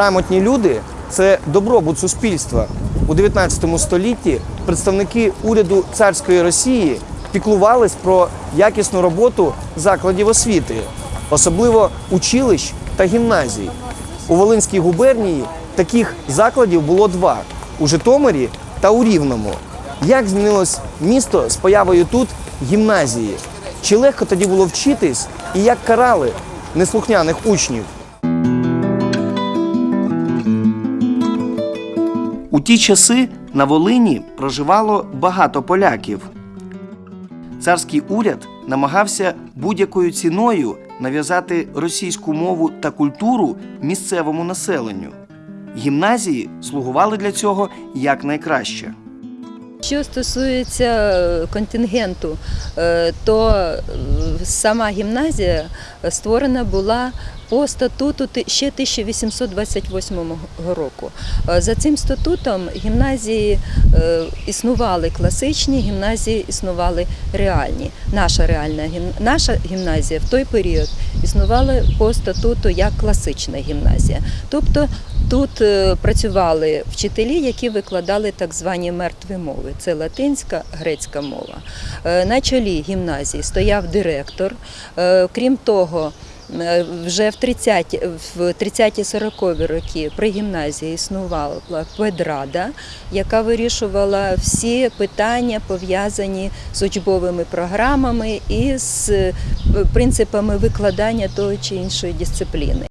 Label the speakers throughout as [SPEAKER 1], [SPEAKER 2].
[SPEAKER 1] Грамотні люди це добробут суспільства. У 19 столітті представники уряду царської Росії піклувались про якісну роботу закладів освіти, особливо училищ та гімназій. У Волинській губернії таких закладів було два у Житомирі та у Рівному. Як змінилось місто з появою тут гімназії? Чи легко тоді було вчитись і як карали неслухняних учнів? У ті часи на Волині проживало багато поляків. Царський уряд намагався будь-якою ціною нав'язати російську мову та культуру місцевому населенню. Гімназії слугували для цього якнайкраще.
[SPEAKER 2] Що стосується е, контингенту, е, то е, сама гімназія створена була по статуту ще 1828 року. Е, За цим статутом гімназії е, існували класичні, гімназії існували реальні. Наша реальна наша гімназія в той період існувала по статуту як класична гімназія. Тобто Тут е, працювали вчителі, які викладали так звані мертві мови. Це латинська, грецька мова. На чолі гімназії стояв директор. Крім того, вже в 30 в 30-40 роки при гімназії існувала педрада, яка вирішувала всі питання пов'язані з учбовими програмами і з е, принципами викладання того чи іншої дисципліни.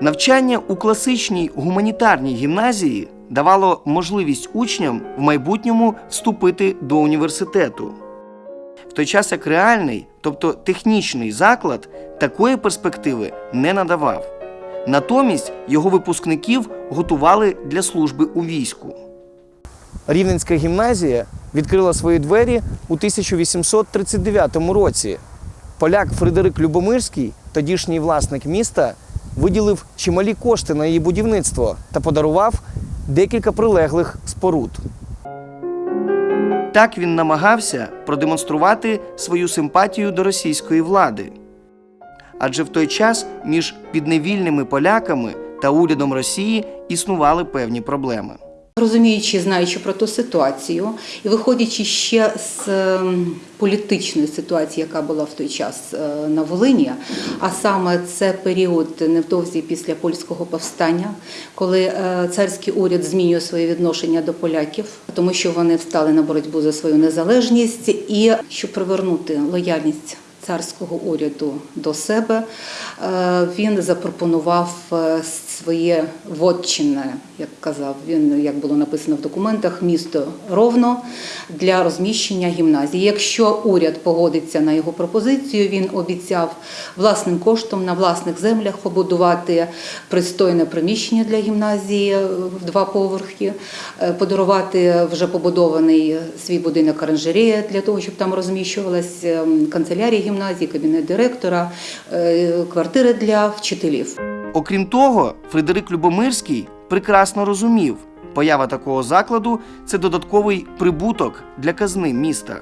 [SPEAKER 1] Навчання у класичній гуманітарній гімназії давало можливість учням в майбутньому вступити до університету. В той час як реальний, тобто технічний заклад, такої перспективи не надавав. Натомість його випускників готували для служби у війську. Рівненська гімназія відкрила свої двері у 1839 році. Поляк Фредерик Любомирський, тодішній власник міста, виділив чималі кошти на її будівництво та подарував декілька прилеглих споруд. Так він намагався продемонструвати свою симпатію до російської влади. Адже в той час між підневільними поляками та урядом Росії існували певні проблеми.
[SPEAKER 3] Розуміючи, знаючи про ту ситуацію, і виходячи ще з ем, політичної ситуації, яка була в той час е, на Волині, а саме це період невдовзі після польського повстання, коли е, царський уряд змінює своє відношення до поляків, тому що вони встали на боротьбу за свою незалежність, і щоб привернути лояльність царського уряду до себе, е, він запропонував своє вотчине, як казав він, як було написано в документах, місто Ровно для розміщення гімназії. Якщо уряд погодиться на його пропозицію, він обіцяв власним коштом на власних землях побудувати пристойне приміщення для гімназії в два поверхи, е, подарувати вже побудований свій будинок оранжерея для того, щоб там розміщувалась ем, канцелярія гімназії, кабінет директора, е, квартири для вчителів.
[SPEAKER 1] Окрім того, Фредерик Любомирський прекрасно розумів, поява такого закладу це додатковий прибуток для казни міста.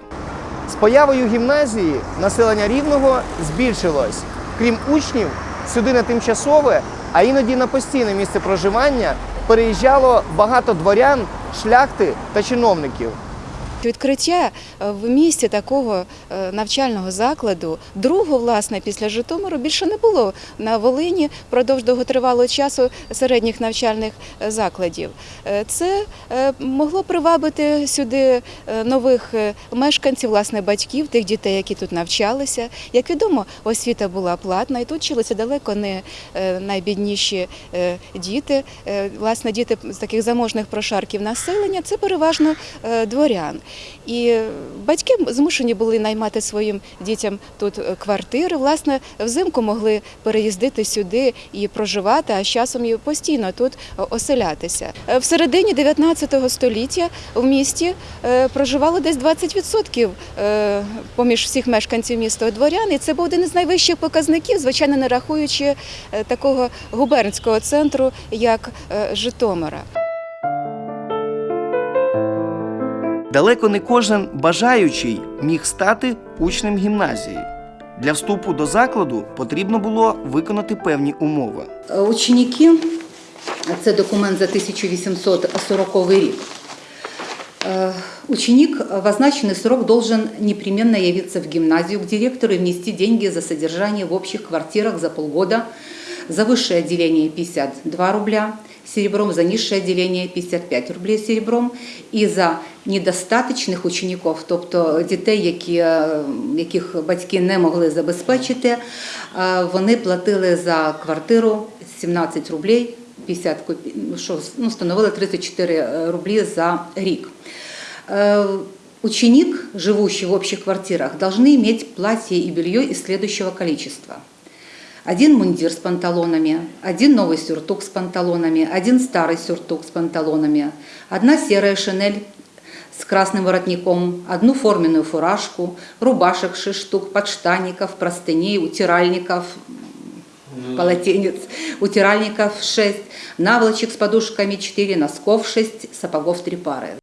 [SPEAKER 1] З появою гімназії населення рівного збільшилось. Крім учнів, сюди на тимчасове, а іноді на постійне місце проживання переїжджало багато дворян, шляхти та чиновників.
[SPEAKER 4] Відкриття е, в місті такого е, навчального закладу, другого, власне, після Житомиру більше не було на Волині впродовж довготривалого часу середніх навчальних е, закладів. Це могло привабити сюди нових мешканців, власне, батьків, тих дітей, які тут навчалися. Як відомо, освіта була платна, і тут вчилися далеко не найбідніші діти. Власне, діти з таких заможних прошарків населення це переважно дворян. І батьки змушені були наймати своїм дітям тут е, квартири. Власне, взимку могли переїздити сюди і проживати, а з часом і постійно тут е, оселятися. Е, В середині 19 століття в місті проживало десь 20% е, поміж всіх мешканців міста дворян. І це був один із найвищих показників, звичайно, не рахуючи такого губернського центру, як Житомира.
[SPEAKER 1] Далеко не кожен бажаючий міг стати учнем гімназії. Для вступу до закладу потрібно було виконати певні умови.
[SPEAKER 3] Е, Ученики, це документ за 1840 рік. Э, Ученик в означенный срок должен непременно явиться в гимназию к директору и внести деньги за содержание в общих квартирах за полгода, за высшее отделение 52 рубля серебром, за низшее отделение 55 рублей серебром і за недостаточних учеників, тобто дітей, які, е, яких батьки не могли забезпечити, е, вони платили за квартиру 17 рублей 50 копій, що ну, становило 34 рублі за рік. Ученик, живущий в общих квартирах, должны иметь платье и белье из следующего количества. Один мундир с панталонами, один новый сюртук с панталонами, один старый сюртук с панталонами, одна серая шинель с красным воротником, одну форменную фуражку, рубашек 6 штук, подштанников, простыней, утиральников, полотенец, утиральников 6, наволочек с подушками 4, носков 6, сапогов 3 пары.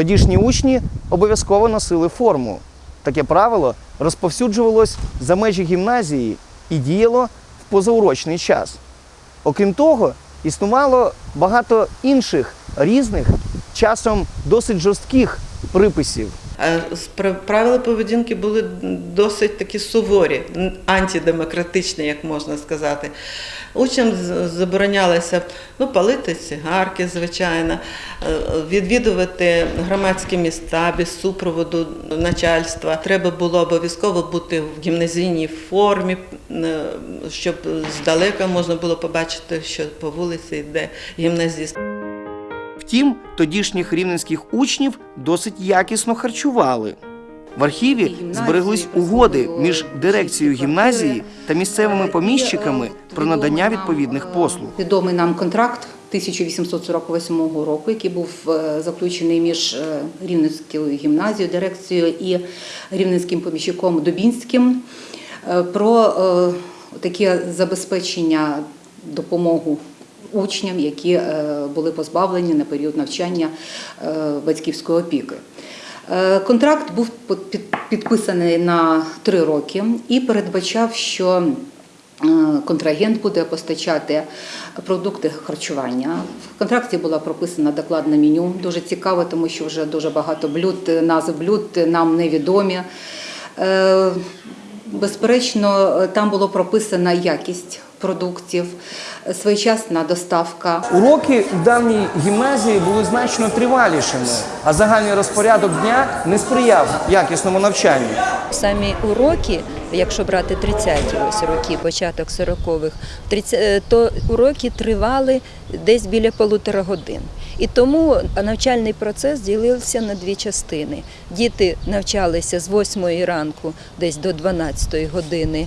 [SPEAKER 1] Тодішні учні обов'язково носили форму. Таке правило розповсюджувалось за межі гімназії і діяло в позаурочний час. Окрім того, існувало багато інших різних, часом досить жорстких приписів.
[SPEAKER 5] Правила поведінки були досить такі суворі, антидемократичні, як можна сказати. Учням заборонялося ну, палити цигарки, звичайно, е, відвідувати громадські міста без супроводу начальства. Треба було обов'язково бути в гімназійній формі, е, щоб здалека можна було побачити, що по вулиці йде гімназіст.
[SPEAKER 1] Втім, тодішніх рівненських учнів досить якісно харчували. В архіві збереглись угоди між дирекцією гімназії та місцевими
[SPEAKER 3] Е,
[SPEAKER 1] поміщиками про надання відповідних послуг.
[SPEAKER 3] Відомий нам контракт 1848 року, який був е, заключений між е, Рівненською гімназією, дирекцією і рівненським поміщиком Дубінським про таке забезпечення допомогу учням, які е, були позбавлені на період навчання е, батьківської опіки. Е, Контракт був підписаний на три роки і передбачав, що контрагент буде постачати продукти харчування. В контракті була прописана докладне меню. Дуже цікаво, тому що вже дуже багато блюд, назв блюд нам невідомі. Безперечно, там було прописана якість продуктів, своєчасна доставка.
[SPEAKER 1] Уроки в давній гімназії були значно тривалішими, а загальний розпорядок дня не сприяв якісному навчанню.
[SPEAKER 2] Самі уроки, якщо брати 30-ті ось роки, початок 40-х, 30 е, то уроки тривали десь біля полутора годин. І тому навчальний процес ділився на дві частини. Діти навчалися з 8 ранку десь до 12 години.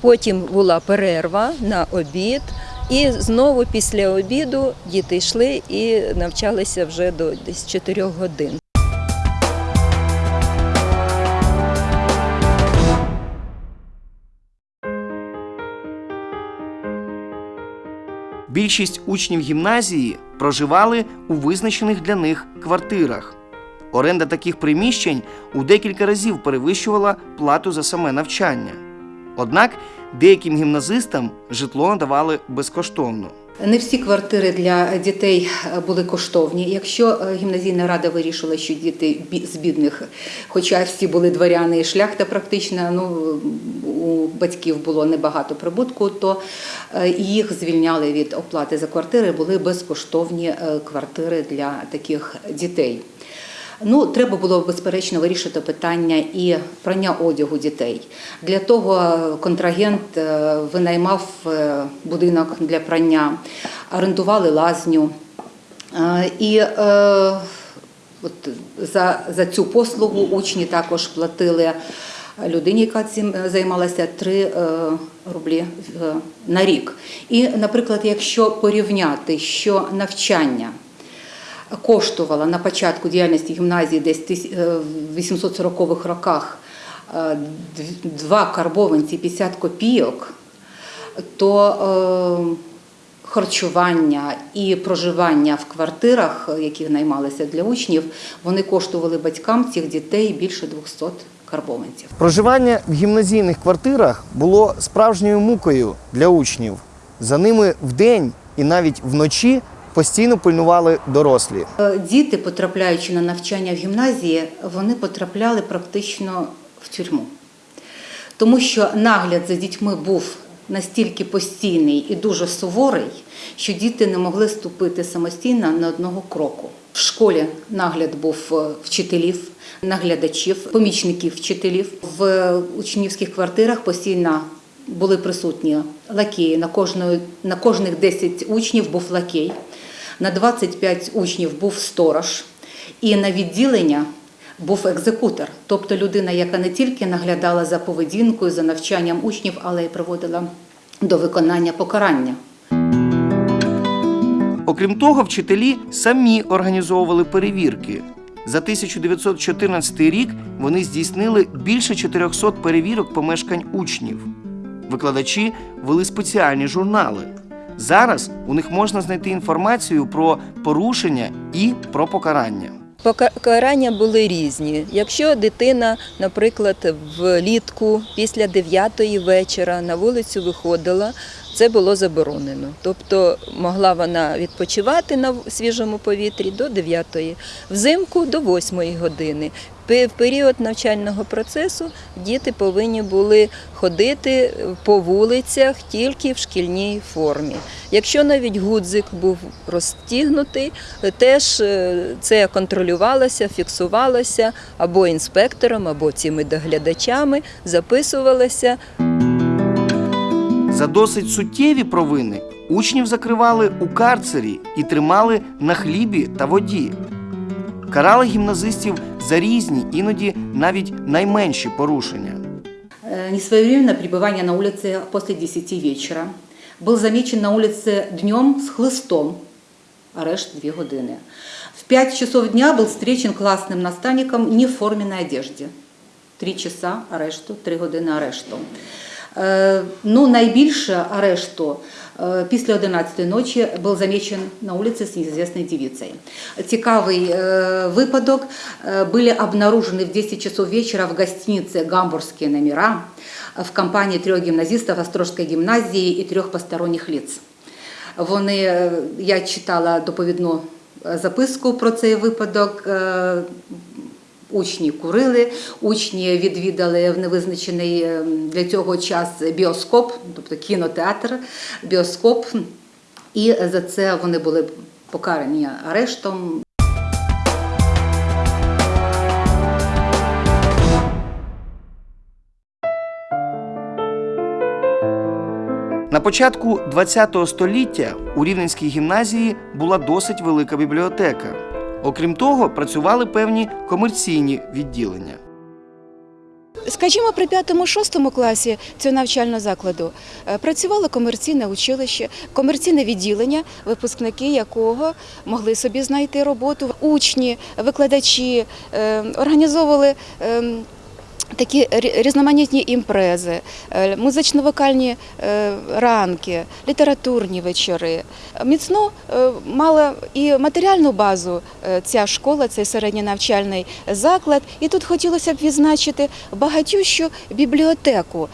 [SPEAKER 2] Потім була перерва на обід, і знову після обіду діти йшли і навчалися вже до десь 4 годин.
[SPEAKER 1] Більшість учнів гімназії проживали у визначених для них квартирах. Оренда таких приміщень у декілька разів перевищувала плату за саме навчання. Однак деяким гімназистам житло надавали безкоштовно.
[SPEAKER 3] Не всі квартири для дітей е, були коштовні. Якщо е, гімназійна рада вирішила, що діти з бідних, хоча всі були дворяни і шляхта, практично ну у батьків було небагато прибутку, то е, їх звільняли від оплати за квартири. Були безкоштовні квартири для таких дітей. Ну, треба було безперечно вирішити питання і прання одягу дітей. Для того контрагент е, винаймав е, будинок для прання, орендували лазню. Е, І от за, за цю послугу учні також платили людині, яка цим займалася 3 е, рублі на рік. І, наприклад, якщо порівняти, що навчання коштувала на початку діяльності гімназії десь е, в 840-х роках е, два карбованці 50 копійок, то е, харчування і проживання в квартирах, які наймалися для учнів, вони коштували батькам цих дітей більше 200 карбованців.
[SPEAKER 1] Проживання в гімназійних квартирах було справжньою мукою для учнів. За ними вдень і навіть вночі постійно пильнували дорослі.
[SPEAKER 3] Е, Діти, потрапляючи на навчання в гімназії, вони потрапляли практично в тюрму. Тому що нагляд за дітьми був настільки постійний і дуже суворий, що діти не могли ступити самостійно на одного кроку. В школі нагляд був е, вчителів, наглядачів, помічників вчителів. В учнівських квартирах постійно були присутні лакеї. На, кожної, на кожних 10 учнів був лакей, на 25 учнів був сторож, і на відділення був екзекутор, тобто людина, яка не тільки наглядала за поведінкою, за навчанням учнів, але й приводила до виконання покарання.
[SPEAKER 1] Окрім того, вчителі самі організовували перевірки. За 1914 рік вони здійснили більше 400 перевірок помешкань учнів. Викладачі вели спеціальні журнали. Зараз у них можна знайти інформацію про порушення і про покарання.
[SPEAKER 2] Покарання були різні. Якщо дитина, наприклад, влітку після 9 вечора на вулицю виходила, це було заборонено. Тобто могла вона відпочивати на свіжому повітрі до 9, взимку до 8 години. В період навчального процесу діти повинні були ходити по вулицях тільки в шкільній формі. Якщо навіть гудзик був розтігнутий, теж е, це контролювалося, фіксувалося або інспектором, або цими доглядачами, записувалося.
[SPEAKER 1] За досить суттєві провини учнів закривали у карцері і тримали на хлібі та воді. Карали гімназистів за різні, іноді навіть найменші порушення.
[SPEAKER 3] Э, Несвоевременное пребывание на улице после 10 вечера. Был замечен на улице днем с хлыстом. Арешт 2 годины. В 5 часов дня был встречен классным наставником не в форменной одежде. 3 часа арешту, 3 години арешту. Е, Ну, найбільше арешту е, після 11 ночі був замечен на вулиці з неізвісною дівицею. Цікавий е, випадок. Были обнаружены в 10 часов вечера в гостинице «Гамбургские номера» в компании трех гимназистов Острожской гимназии и трех посторонних лиц. Вони, я читала доповідну записку про цей випадок. Учні курили, учні відвідали в невизначений е, для цього час біоскоп, тобто кінотеатр, біоскоп, і за це вони були покарані арештом.
[SPEAKER 1] На початку ХХ століття у Рівненській гімназії була досить велика бібліотека. Окрім того, працювали певні комерційні відділення.
[SPEAKER 4] Скажімо, при 5-6 класі цього навчального закладу е, працювало комерційне училище, комерційне відділення, випускники якого могли собі знайти роботу. Учні, викладачі е, організовували. Такі різноманітні імпрези, е, музично-вокальні е, ранки, літературні вечори. Міцно е, мала і матеріальну базу ця школа, цей середній навчальний заклад. І тут хотілося б відзначити багатющу бібліотеку.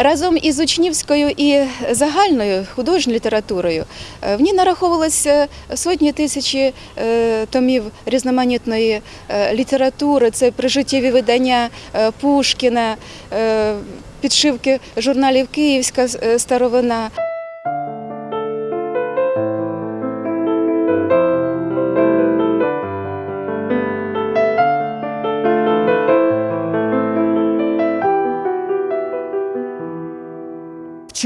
[SPEAKER 4] Разом із учнівською і загальною художньою літературою е, в ній нараховувалося сотні тисячі е, томів різноманітної е, літератури. Це прижиттєві видання Пушкіна, підшивки журналів Київська старовина.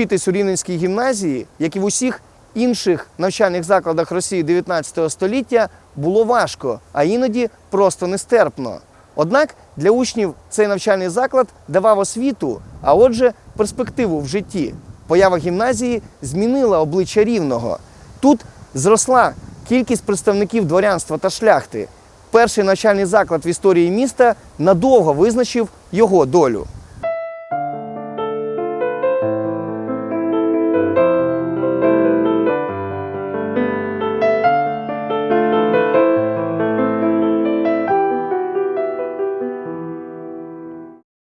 [SPEAKER 1] Вчитись у Рівненській гімназії, як і в усіх інших навчальних закладах Росії 19 століття, було важко, а іноді просто нестерпно. Однак для учнів цей навчальний заклад давав освіту, а отже, перспективу в житті. Поява гімназії змінила обличчя рівного. Тут зросла кількість представників дворянства та шляхти. Перший навчальний заклад в історії міста надовго визначив його долю.